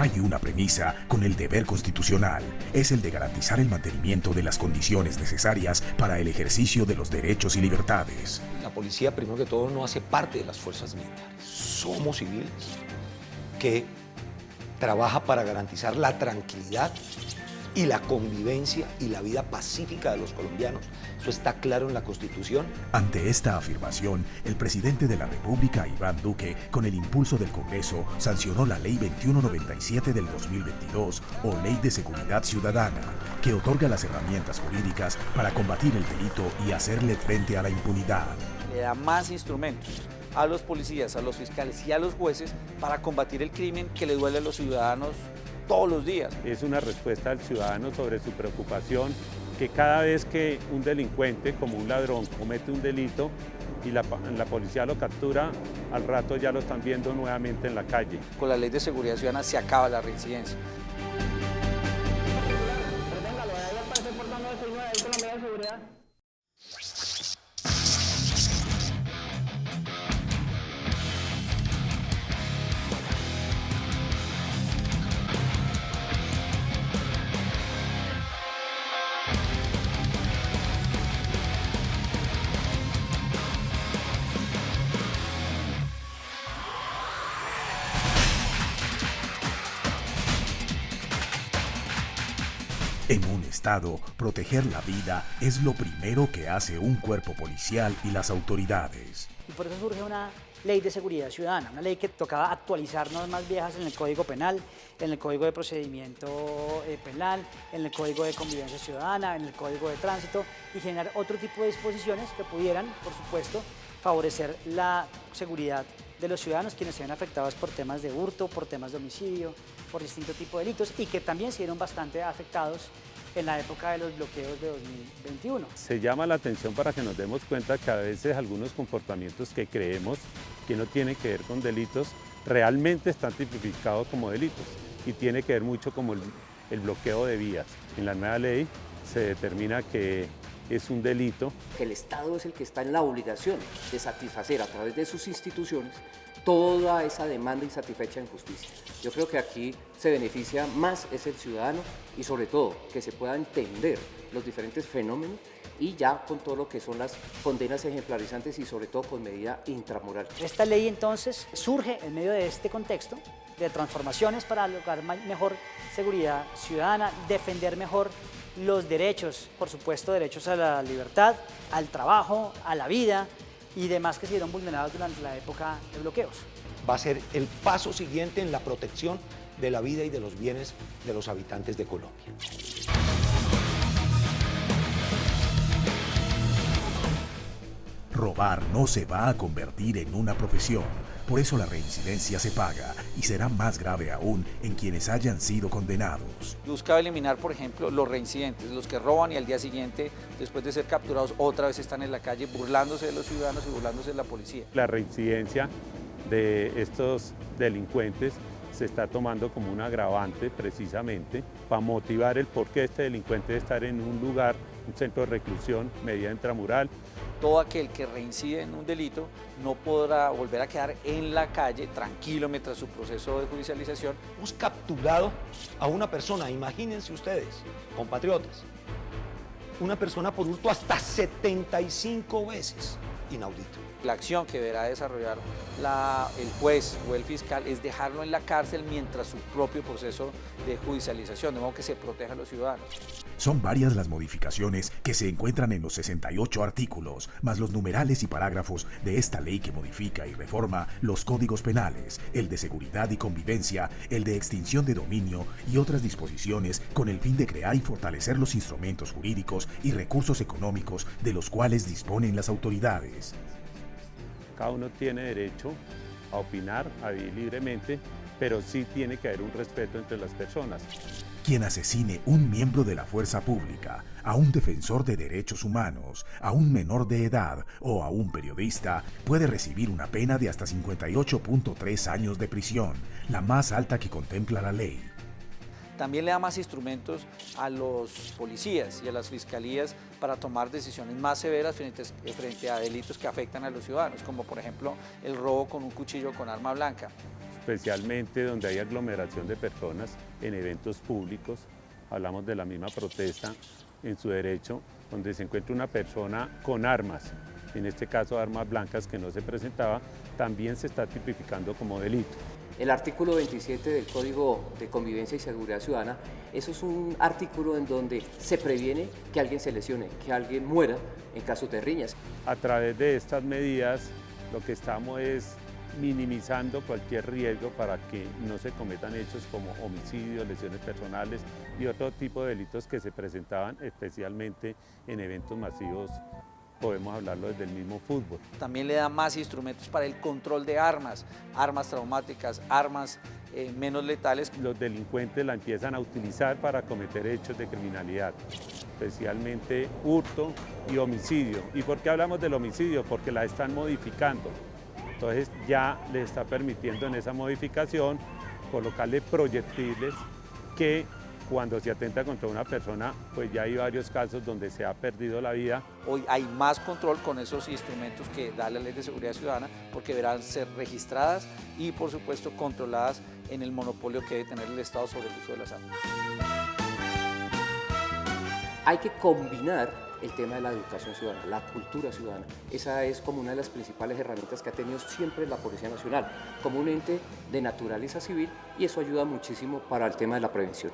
Hay una premisa con el deber constitucional, es el de garantizar el mantenimiento de las condiciones necesarias para el ejercicio de los derechos y libertades. La policía, primero que todo, no hace parte de las fuerzas militares. Somos civiles que trabaja para garantizar la tranquilidad y la convivencia y la vida pacífica de los colombianos. Eso está claro en la Constitución. Ante esta afirmación, el presidente de la República, Iván Duque, con el impulso del Congreso, sancionó la Ley 2197 del 2022 o Ley de Seguridad Ciudadana, que otorga las herramientas jurídicas para combatir el delito y hacerle frente a la impunidad. Le da más instrumentos a los policías, a los fiscales y a los jueces para combatir el crimen que le duele a los ciudadanos todos los días. Es una respuesta al ciudadano sobre su preocupación que cada vez que un delincuente, como un ladrón, comete un delito y la, la, policía lo captura, al rato ya lo están viendo nuevamente en la calle. Con la ley de seguridad ciudadana se acaba la reincidencia. En un Estado, proteger la vida es lo primero que hace un cuerpo policial y las autoridades. Y por eso surge una ley de seguridad ciudadana, una ley que tocaba actualizar normas viejas en el Código Penal, en el Código de Procedimiento eh, Penal, en el Código de Convivencia Ciudadana, en el Código de Tránsito y generar otro tipo de disposiciones que pudieran, por supuesto, favorecer la seguridad de los ciudadanos quienes se ven afectados por temas de hurto, por temas de homicidio, por distintos tipos de delitos y que también se vieron bastante afectados en la época de los bloqueos de 2021. Se llama la atención para que nos demos cuenta que a veces algunos comportamientos que creemos que no tienen que ver con delitos realmente están tipificados como delitos y tiene que ver mucho como el, el bloqueo de vías. En la nueva ley se determina que es un delito. El Estado es el que está en la obligación de satisfacer a través de sus instituciones toda esa demanda insatisfecha en justicia. Yo creo que aquí se beneficia más es el ciudadano y sobre todo que se pueda entender los diferentes fenómenos y ya con todo lo que son las condenas ejemplarizantes y sobre todo con medida intramoral. Esta ley entonces surge en medio de este contexto de transformaciones para lograr mejor seguridad ciudadana, defender mejor los derechos, por supuesto derechos a la libertad, al trabajo, a la vida, y demás que se vieron vulnerados durante la época de bloqueos. Va a ser el paso siguiente en la protección de la vida y de los bienes de los habitantes de Colombia. Robar no se va a convertir en una profesión, por eso la reincidencia se paga y será más grave aún en quienes hayan sido condenados. Buscaba eliminar, por ejemplo, los reincidentes, los que roban y al día siguiente, después de ser capturados, otra vez están en la calle burlándose de los ciudadanos y burlándose de la policía. La reincidencia de estos delincuentes se está tomando como un agravante precisamente para motivar el por qué este delincuente debe estar en un lugar, un centro de reclusión, medida intramural. Todo aquel que reincide en un delito no podrá volver a quedar en la calle tranquilo mientras su proceso de judicialización. Hemos capturado a una persona, imagínense ustedes, compatriotas, una persona por hurto hasta 75 veces, inaudito. La acción que deberá desarrollar la, el juez o el fiscal es dejarlo en la cárcel mientras su propio proceso de judicialización, de modo que se proteja a los ciudadanos. Son varias las modificaciones que se encuentran en los 68 artículos, más los numerales y parágrafos de esta ley que modifica y reforma los códigos penales, el de seguridad y convivencia, el de extinción de dominio y otras disposiciones con el fin de crear y fortalecer los instrumentos jurídicos y recursos económicos de los cuales disponen las autoridades. Cada uno tiene derecho a opinar, a vivir libremente, pero sí tiene que haber un respeto entre las personas. Quien asesine un miembro de la fuerza pública, a un defensor de derechos humanos, a un menor de edad o a un periodista puede recibir una pena de hasta 58.3 años de prisión, la más alta que contempla la ley. También le da más instrumentos a los policías y a las fiscalías para tomar decisiones más severas frente, a delitos que afectan a los ciudadanos, como por ejemplo el robo con un cuchillo con arma blanca. especialmente donde hay aglomeración de personas en eventos públicos. Hablamos de la misma protesta en su derecho, donde se encuentra una persona con armas, en este caso armas blancas que no se presentaba, también se está tipificando como delito. El artículo 27 del Código de Convivencia y Seguridad Ciudadana, eso es un artículo en donde se previene que alguien se lesione, que alguien muera en casos de riñas. A través de estas medidas lo que estamos es minimizando cualquier riesgo para que no se cometan hechos como homicidios, lesiones personales y otro tipo de delitos que se presentaban especialmente en eventos masivos podemos hablarlo desde el mismo fútbol. También le da más instrumentos para el control de armas, armas traumáticas, armas eh, menos letales. Los delincuentes la empiezan a utilizar para cometer hechos de criminalidad, especialmente hurto y homicidio. ¿Y por qué hablamos del homicidio? Porque la están modificando. Entonces ya le está permitiendo en esa modificación colocarle proyectiles que cuando se atenta contra una persona, pues ya hay varios casos donde se ha perdido la vida. Hoy hay más control con esos instrumentos que da la Ley de Seguridad Ciudadana, porque deberán ser registradas y, por supuesto, controladas en el monopolio que debe tener el Estado sobre el uso de las armas. Hay que combinar el tema de la educación ciudadana, la cultura ciudadana. Esa es como una de las principales herramientas que ha tenido siempre la Policía Nacional, como un ente de naturaleza civil y eso ayuda muchísimo para el tema de la prevención.